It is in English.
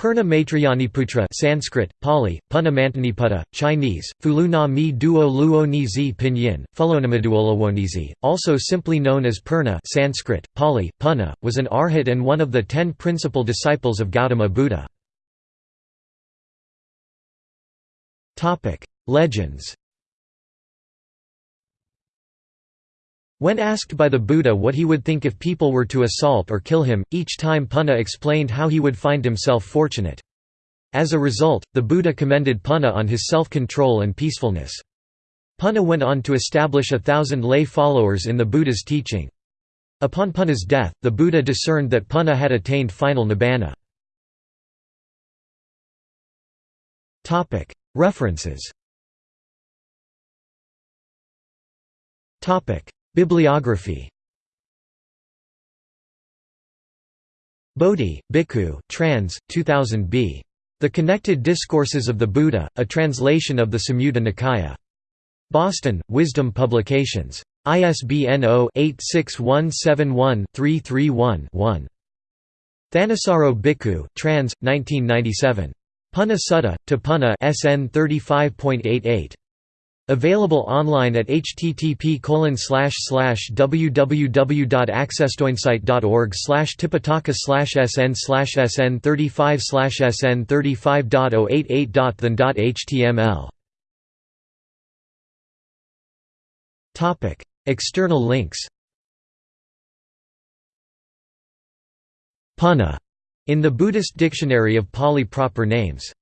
Purna Maitrayaniputra Sanskrit, Pali, Punna Mantaniputta, Chinese, Fulu na mi duo luo nizi pinyin, Fulonamaduolawonizi, also simply known as Purna Sanskrit, Pali, Punna, was an arhat and one of the ten principal disciples of Gautama Buddha. Legends When asked by the Buddha what he would think if people were to assault or kill him, each time Punna explained how he would find himself fortunate. As a result, the Buddha commended Punna on his self-control and peacefulness. Punna went on to establish a thousand lay followers in the Buddha's teaching. Upon Punna's death, the Buddha discerned that Punna had attained final nibbana. References Bibliography Bodhi, Bhikkhu, trans. 2000 b. The Connected Discourses of the Buddha, a translation of the Samyutta Nikaya. Boston, Wisdom Publications. ISBN 0-86171-331-1. Thanissaro Bhikkhu, trans. 1997. Punna Sutta, to Punna SN 35.88. Available online at http www.accesstoinsight.org tipitaka sn sn 35 sn 35.088.than.html External links. Punna. In the Buddhist Dictionary of Pali proper names